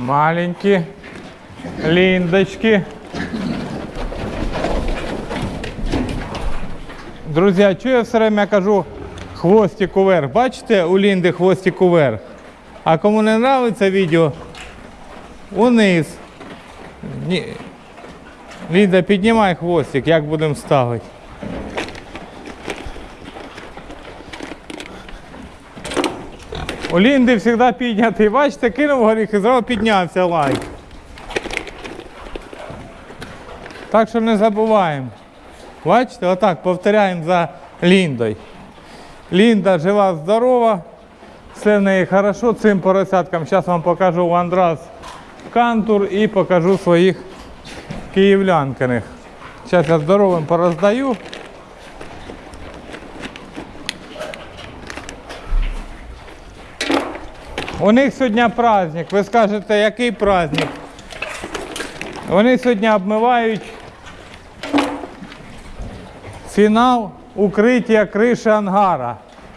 Маленькі ліндочки. Друзі, чого я все время кажу хвостик уверх? Бачите, у Лінди хвостик уверх. А кому не подобається відео, униз. Лінда, піднімай хвостик, як будемо ставити. У Лінди завжди піднятий. Бачите, кинув горіх і зразу піднявся лайк. Так що не забуваємо. Бачите, отак повторяємо за Ліндою. Лінда жива, здорова, все в неї хорошо цим поросяткам. Зараз вам покажу Андрас Кантур і покажу своїх київлянкиних. Зараз я здоровим пороздаю. У них сьогодні праздник. Ви скажете, який праздник? Вони сьогодні обмивають фінал укриття криші ангара.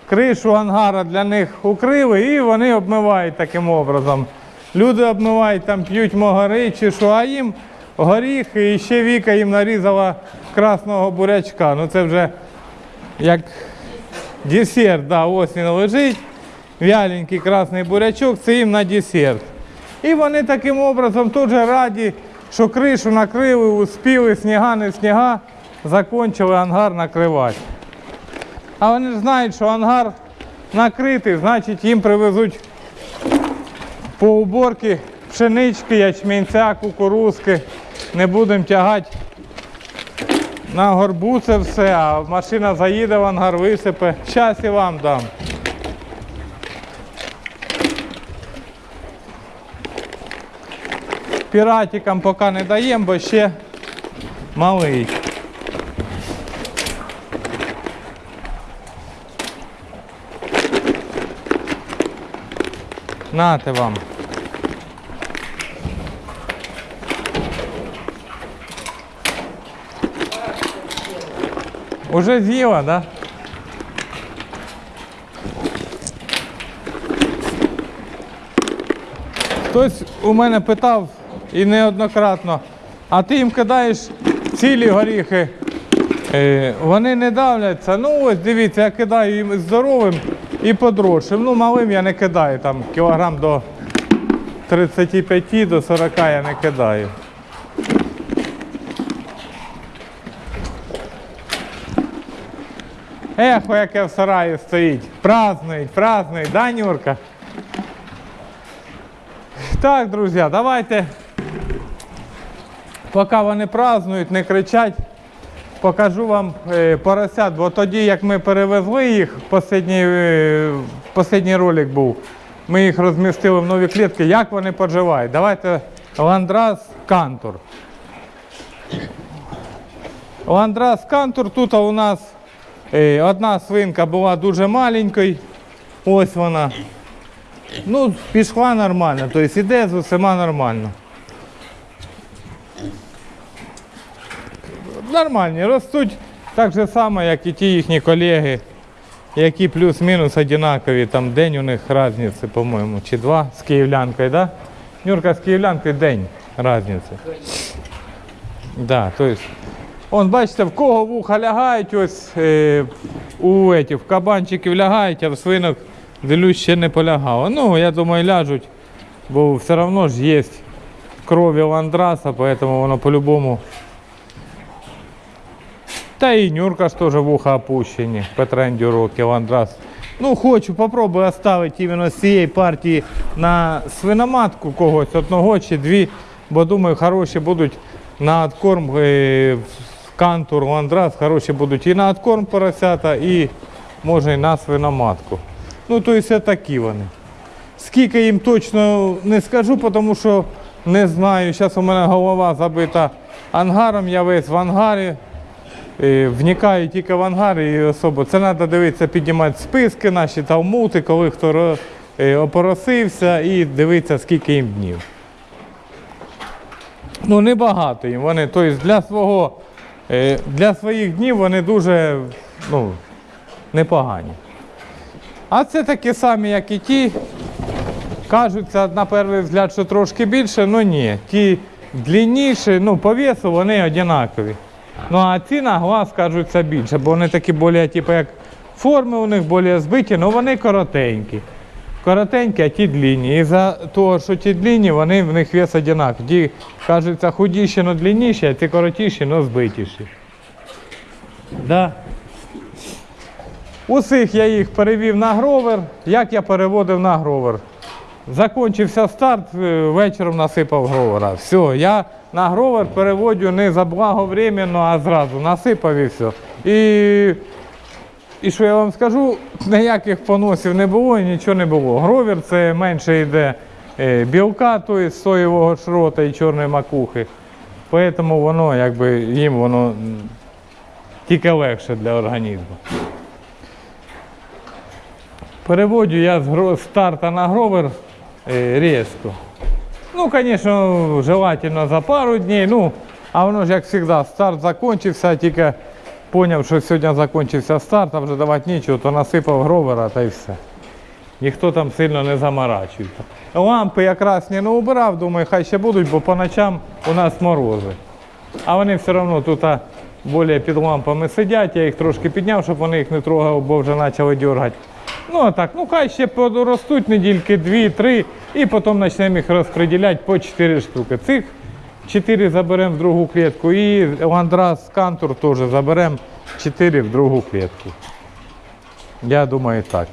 Кришу ангара для них укрили і вони обмивають таким образом. Люди обмивають, там п'ють могари чи що, а їм горіхи і ще Віка їм нарізала красного бурячка. Ну це вже як десерт, да, ось він лежить. Вяленький красний бурячок, це їм на десерт. І вони таким образом теж раді, що кришу накрили, успіли, сніга, не сніга, закончили ангар накривати. А вони ж знають, що ангар накритий, значить їм привезуть по уборки пшенички, ячменця, кукурузки. Не будемо тягати на горбу це все, а машина заїде в ангар, висипе. Щас і вам дам. Піратикам поки не даємо, бо ще малий. Нате вам. Уже з'їла, да? Хтось у мене питав і неоднократно, а ти їм кидаєш цілі горіхи, е, вони не давляться. Ну ось дивіться, я кидаю їм здоровим і подросшим. Ну, малим я не кидаю, там кілограм до 35 до 40 я не кидаю. Ехо, яке в сараї стоїть. Празднують, празднують, да, Нюрка? Так, друзі, давайте, поки вони празднують, не кричать, покажу вам е, поросят, бо тоді, як ми перевезли їх, останній, е, ролик був, ми їх розмістили в нові клітки, як вони поживають. Давайте ландрас кантур. Ландрас кантур, тут у нас е, одна свинка була дуже маленькою, ось вона. Ну, пішла нормально, тобто іде з усіма нормально. Нормальні, ростуть так же само, як і ті їхні колеги, які плюс-мінус однакові. Там день у них різниці, по-моєму, чи два з київлянкою, да? Нюрка з київлянкою день різниці. Да, то бачите, в кого вуха лягають, ось е, у этих, в кабанчиків лягають, а в свинок дивлюсь, ще не полягало. Ну, я думаю, ляжуть, бо все одно ж є крові ландраса, поэтому воно по-любому. Та і Нюрка ж теж вуха опущені, по тренді роки ландрас. Ну, хочу, попробую оставити іменно з цієї партії на свиноматку когось одного чи дві, бо думаю, хороші будуть на откорм е, кантур, ландрас, хороші будуть і на откорм поросята, і може і на свиноматку. Ну, то є такі вони. Скільки їм точно не скажу, тому що не знаю. Зараз у мене голова забита ангаром, я весь в ангарі. Е, Вникаю тільки в ангари і особо. Це треба дивитися, піднімати списки наші талмути, коли хто е, опоросився і дивитися, скільки їм днів. Ну, небагато їм. Вони, тобто для свого, е, для своїх днів вони дуже ну, непогані. А це такі самі, як і ті. кажуться на перший взгляд, що трошки більше, але ні. Ті длинніші, ну, по весу вони однакові. Ну а ці на глаз кажуться більше, бо вони такі більш, типу, як форми у них більш збиті, але вони коротенькі. Коротенькі, а ті длинні. І за того, що ті длинні, вони в них вес однаковий. Ті кажуться худіші, але длинніші, а ці коротіші, але збитіші. Да. Усіх я їх перевів на гровер. Як я переводив на гровер? Закінчився старт, е, вечором насипав гровера. Все, я на гровер переводю не заблаговременно, а зразу насипав і все. І, і що я вам скажу, ніяких поносів не було і нічого не було. Гровер це менше йде е, білка, тобто соєвого шрота і чорної макухи. Тому воно якби їм воно тільки легше для організму. Переводю я з старта на гровер е, різко. Ну, звісно, желательно за пару днів. Ну, а воно ж як завжди, старт закінчився, тільки зрозумів, що сьогодні закінчився старт, а вже давати нічого, то насипав гровера та й все. Ніхто там сильно не заморачується. Лампи якраз не убирав, думаю, хай ще будуть, бо по ночам у нас морози. А вони все одно тут більше під лампами сидять, я їх трошки підняв, щоб вони їх не трогав, бо вже почали дергати. Ну а так, ну хай ще поростуть недільки, дві-три, і потім почнемо їх розподіляти по 4 штуки. Цих 4 заберемо в другу клітку і ландрас кантур теж заберемо 4 в другу клітку. Я думаю так.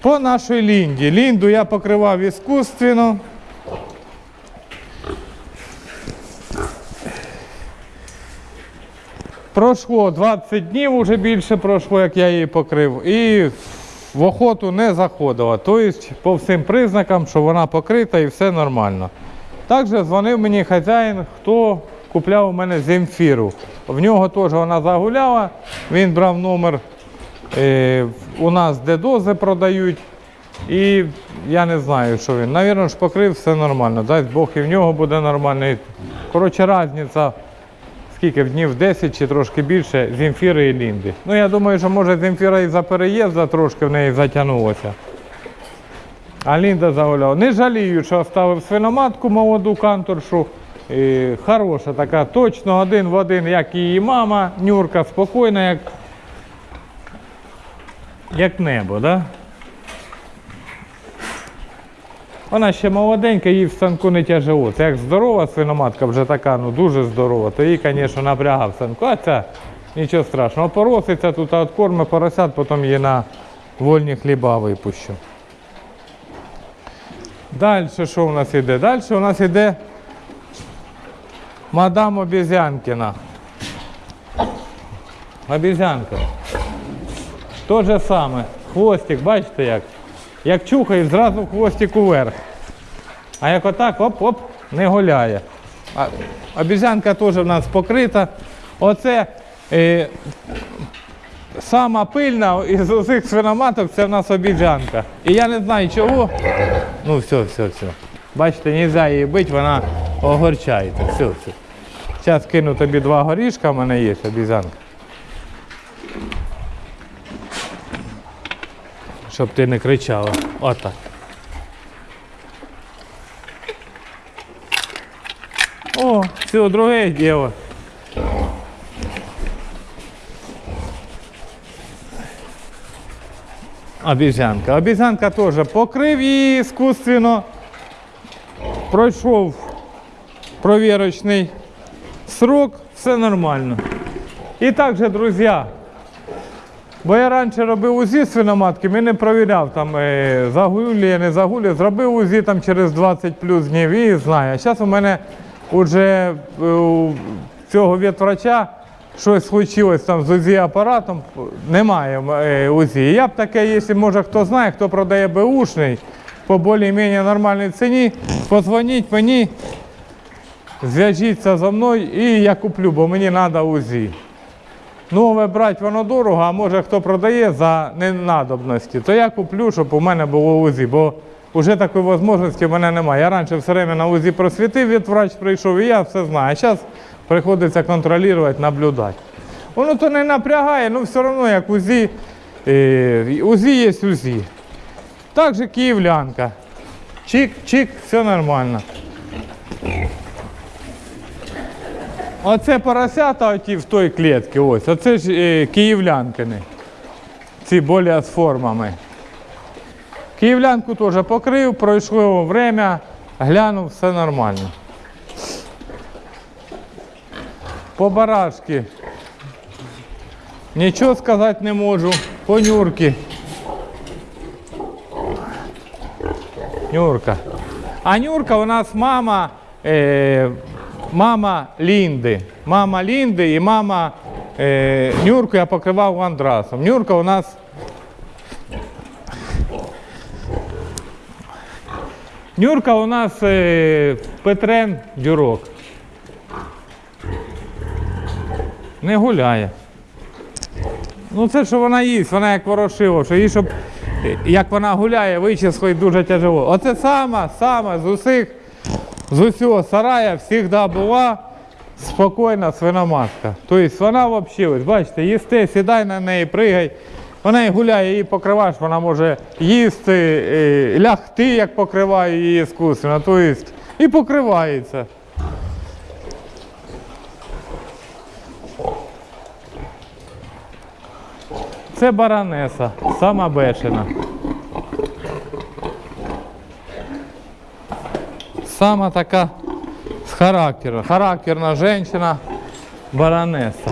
По нашій лінді. Лінду я покривав іскусственно. Пройшло 20 днів, вже більше пройшло, як я її покрив. І в охоту не заходила. Тобто, по всім признакам, що вона покрита і все нормально. Також дзвонив мені хазяїн, хто купляв у мене земфіру. В нього теж вона загуляла, він брав номер е, у нас, де дози продають. І я не знаю, що він. Навірно, ж покрив все нормально. Дасть Бог і в нього буде нормально. Коротше, різниця скільки днів 10 чи трошки більше Земфіри і Лінди. Ну я думаю, що може Земфіра і за переїзда трошки в неї затягнулося. А Лінда загуляла. Не жалію, що оставив свиноматку молоду канторшу. І хороша така, точно один в один, як і її мама, Нюрка, спокійна, як, як небо, да? Вона ще молоденька, їй в станку не тяжело. Це як здорова свиноматка, вже така, ну дуже здорова, то їй, звісно, напрягав в станку. А ця нічого страшного. Пороситься тут, а от корми поросят, потім її на вольні хліба випущу. Далі що у нас іде? Далі у нас іде мадам Обізянкіна. Обізянка. То же саме. Хвостик, бачите як? Як чухає, зразу хвостик уверх. А як отак, оп-оп, не гуляє. А, обізянка теж в нас покрита. Оце е, сама пильна із усіх свиноматок це в нас обіжанка. І я не знаю чого. Ну все, все, все. Бачите, не можна її бити, вона огорчається. Все, все. Зараз кину тобі два горішка, в мене є обізянка. Щоб ти не кричала. Отак. О, все, друге діло. Обізянка. Обізянка теж покрив її іскусственно. Пройшов провірочний срок, все нормально. І також, друзі, бо я раніше робив УЗІ свиноматки, ми не провіряв там е, загулі, не загулі. Зробив УЗІ там через 20 плюс днів і знаю. А зараз у мене вже е, у цього ветврача щось случилось там з УЗІ апаратом, немає е, УЗІ. Я б таке, якщо може хто знає, хто продає Бушний по більш-менш нормальній ціні, позвоніть мені, зв'яжіться зі мною і я куплю, бо мені треба УЗІ. Нове брати воно дорого, а може хто продає за ненадобності, то я куплю, щоб у мене було УЗІ, бо вже такої можливості в мене немає. Я раніше все время на УЗІ просвітив, від врач прийшов і я все знаю. А зараз приходиться контролювати, наблюдати. Воно то не напрягає, але все одно як УЗІ, е, УЗІ є УЗІ. Так же київлянка. Чик-чик, все нормально. Оце поросята оті в той клітці, ось. Оце ж е, київлянкини. Ці болі з формами. Київлянку теж покрив, пройшло время, глянув, все нормально. По барашки. Нічого сказати не можу. По нюрки. Нюрка. А Нюрка у нас мама, е, мама Лінди. Мама Лінди і мама е, Нюрку я покривав андрасом. Нюрка у нас. Нюрка у нас е, Петрен Дюрок. Не гуляє. Ну це що вона їсть, вона як ворошило, що їй, щоб як вона гуляє, вичислить дуже тяжело. Оце сама, сама з усіх, з усього сарая завжди була спокійна свиноматка. Тобто вона взагалі, бачите, їсти, сідай на неї, пригай. Вона і гуляє, її покриваєш, вона може їсти, е, лягти, як покриває її іскусственно, тобто і покривається. Це баронеса, сама бешена. Сама така з характером. Характерна жінка, баронеса.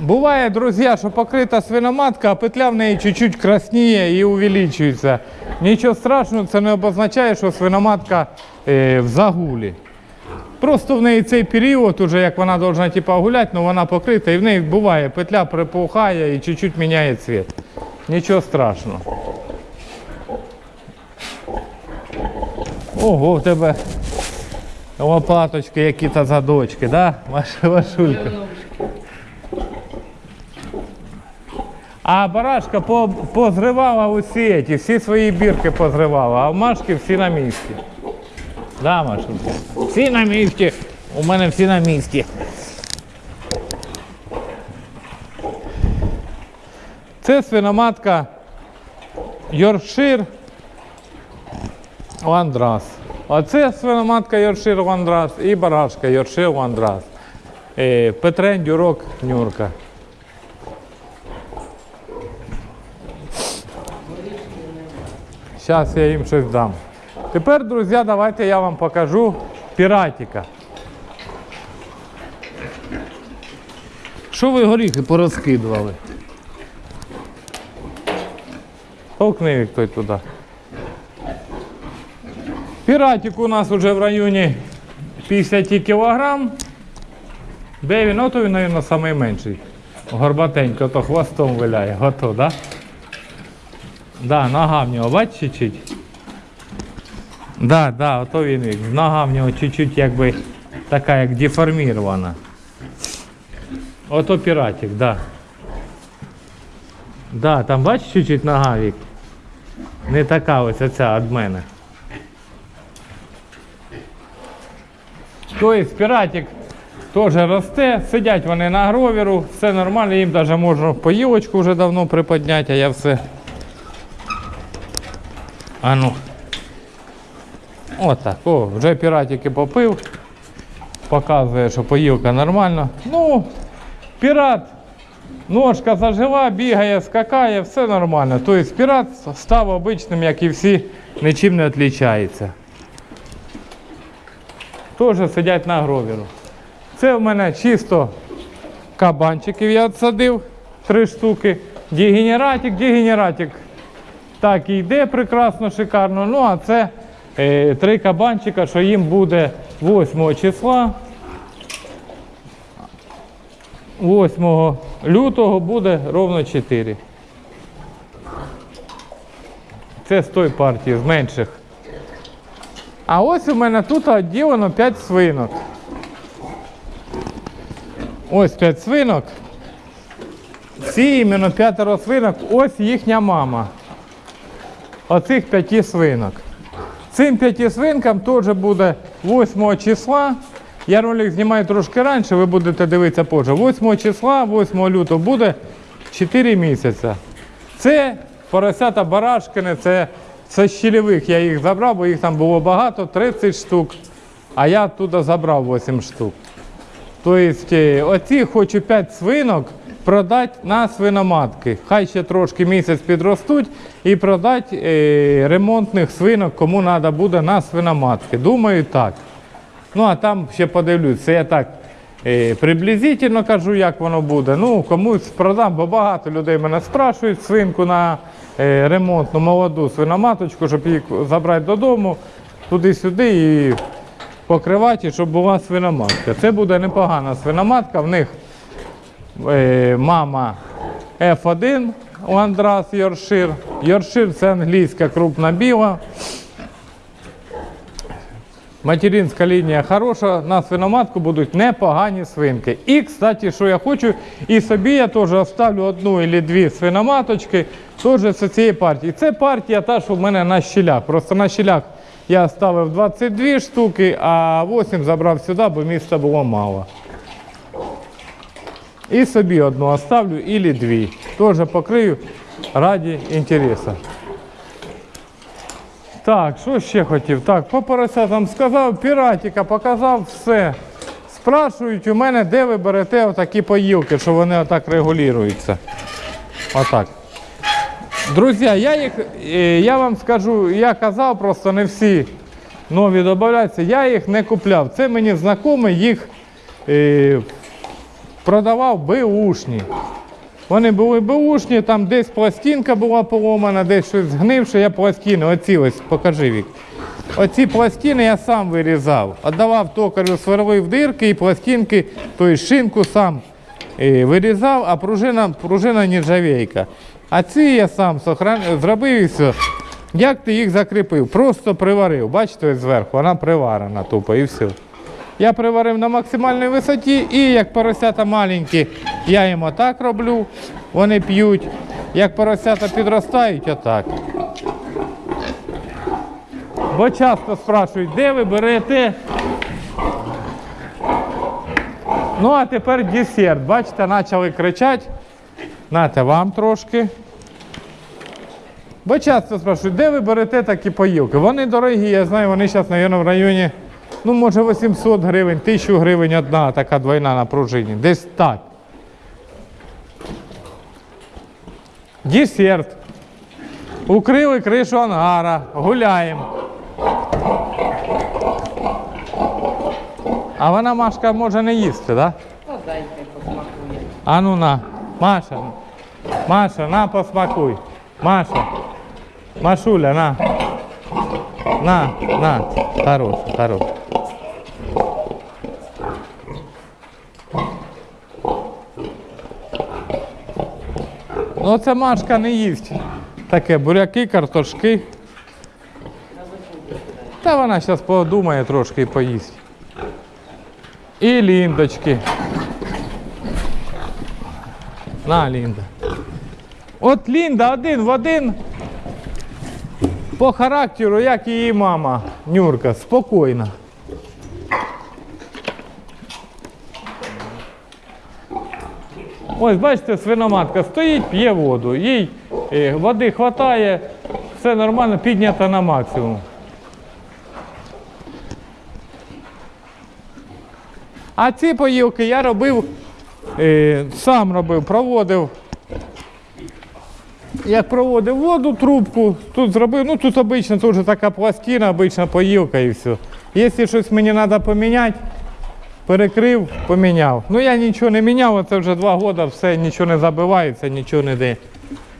Буває, друзі, що покрита свиноматка, а петля в неї чуть-чуть красніє і увеличується. Нічого страшного, це не обозначає, що свиноматка е, в загулі. Просто в неї цей період, уже як вона повинна типа, гуляти, але вона покрита, і в неї буває, петля припухає і чуть-чуть міняє цвіт. Нічого страшного. Ого, в тебе лопаточки, які-то задочки, да? Маша Вашулька. А барашка по- позривала усі ці, всі свої бірки позривала, а в машки всі на місці. Да, Машулька? Всі на місці. У мене всі на місці. Це свиноматка Йоршир Ландрас. Оце свиноматка Йоршир Ландрас і барашка Йоршир Ландрас. Е, Петрен Дюрок Нюрка. Зараз я їм щось дам. Тепер, друзі, давайте я вам покажу піратіка. Що ви горіхи порозкидували? Толкни їх той туди. Піратик у нас вже в районі 50 кілограм. Де він? Ото він, мабуть, найменший. Горбатенько, то хвостом виляє. Готов, так? Да? Да, нога в нього, бачиш, чуть-чуть. Да, да, ото він. Нога в нього чуть-чуть якби така як деформірована. Ото піратик, да. Да, там бачиш чуть-чуть нога вік. Не така ось оця від мене. Тобто піратик теж росте, сидять вони на гроверу, все нормально, їм навіть можна поїлочку вже давно приподняти, а я все. А ну. Отак. О, вже піратики попив. Показує, що поїлка нормально. Ну, пірат, ножка зажила, бігає, скакає, все нормально. Тобто пірат став обичним, як і всі, нічим не відрізняється. Теж сидять на гровіру. Це в мене чисто кабанчиків я відсадив, три штуки. Дегенератик, дегенератик так і йде прекрасно, шикарно. Ну, а це три кабанчика, що їм буде 8 числа. 8 лютого буде ровно 4. Це з тої партії, з менших. А ось у мене тут відділено 5 свинок. Ось 5 свинок. Всі іменно п'ятеро свинок, ось їхня мама. Оцих п'яти свинок. Цим п'яти свинкам теж буде 8 числа Я ролик знімаю трошки раніше, ви будете дивитися позже. 8 числа, 8 лютого буде 4 місяці. Це поросята барашкини, це, це щільових. Я їх забрав, бо їх там було багато, 30 штук. А я туди забрав 8 штук. Тобто, оці хочу 5 свинок продати на свиноматки. Хай ще трошки місяць підростуть і продати е, ремонтних свинок, кому треба буде на свиноматки. Думаю, так. Ну, а там ще подивлюсь. Це я так е, приблизительно кажу, як воно буде. Ну, комусь продам, бо багато людей мене спрашують свинку на е, ремонтну молоду свиноматочку, щоб її забрати додому, туди-сюди і покривати, щоб була свиноматка. Це буде непогана свиноматка. В них мама F1 у Андрас Йоршир. Йоршир це англійська крупна біла. Материнська лінія хороша, на свиноматку будуть непогані свинки. І, кстати, що я хочу, і собі я теж оставлю одну або дві свиноматочки, теж з цієї партії. Це партія та, що в мене на щілях. Просто на щілях я ставив 22 штуки, а 8 забрав сюди, бо місця було мало. І собі одну оставлю, або дві. Теж покрию раді інтересу. Так, що ще хотів? Так, по поросятам сказав, піратіка показав все. Спрашують у мене, де ви берете отакі поїлки, що вони отак регулюються. Отак. Друзі, я їх, е, я вам скажу, я казав, просто не всі нові додаються, я їх не купляв. Це мені знайомий їх е, продавав беушні. Вони були беушні, там десь пластинка була поломана, десь щось згнивше, я пластини, оці ось, покажи вік. Оці пластини я сам вирізав. Отдавав токарю, сверлив дирки і пластинки, тобто шинку сам е, вирізав, а пружина, пружина нержавейка. А ці я сам зробив і все. Як ти їх закріпив? Просто приварив. Бачите, ось зверху, вона приварена тупо і все. Я приварив на максимальній висоті і як поросята маленькі, я їм отак роблю, вони п'ють. Як поросята підростають, отак. Бо часто спрашують, де ви берете. Ну, а тепер десерт. Бачите, почали кричати. Нате вам трошки. Бо часто спрашують, де ви берете такі поїлки? Вони дорогі, я знаю, вони зараз, мабуть, в районі, ну, може, 800 гривень, 1000 гривень одна така двойна на пружині. Десь так. Десерт. Укрили кришу ангара, гуляємо. А вона Машка може не їсти, так? Да? А ну на, Маша, Маша, на посмакуй. Маша, Машуля, на. На, на, хорош, хорош. Ну це Машка не їсть. Таке буряки, картошки. Та вона зараз подумає трошки і поїсть. І ліндочки. На, Лінда. От Лінда один в один. По характеру, як її мама, Нюрка, спокійна. Ось, бачите, свиноматка стоїть, п'є воду. Їй е, води вистачає, все нормально, піднята на максимум. А ці поїлки я робив, е, сам робив, проводив. Як проводив воду, трубку, тут зробив, ну тут обично, тут вже така пластина, обична поїлка і все. Якщо щось мені треба поміняти, перекрив, поміняв. Ну я нічого не міняв, це вже два роки, все, нічого не забивається, нічого ніде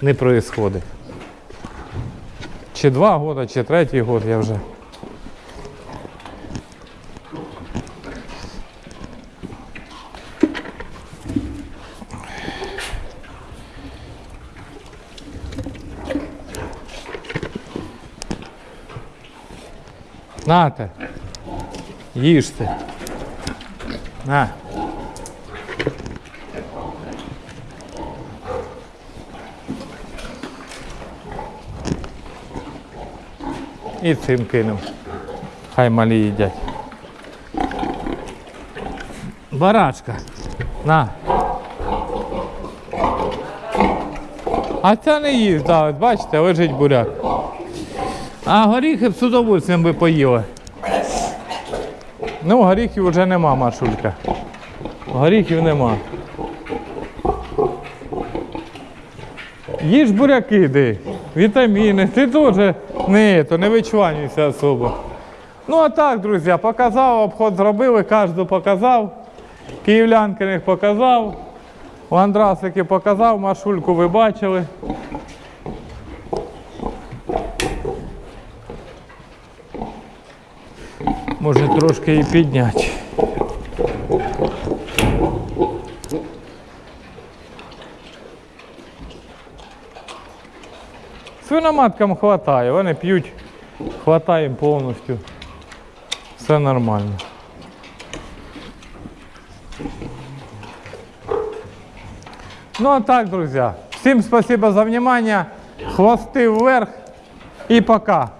не відбувається. Чи два роки, чи третій год я вже. Нате. Їжте. На. І цим кинув. Хай малі їдять. Барачка. На. А ця не їсть, да, бачите, лежить буряк. А горіхи б з удовольствием би поїли. Ну, горіхів вже нема, Машулька. Горіхів нема. Їж буряки йди, вітаміни, ти теж не, то не вичванюйся особо. Ну а так, друзі, показав, обход зробили, кожен показав. Київлянкиних показав. Ландрасики показав, Машульку ви бачили. Може трошки і підняти. Свиноматкам хватає, вони п'ють, хватає їм повністю. Все нормально. Ну а так, друзья, всем спасибо за внимание. Хвосты вверх и пока.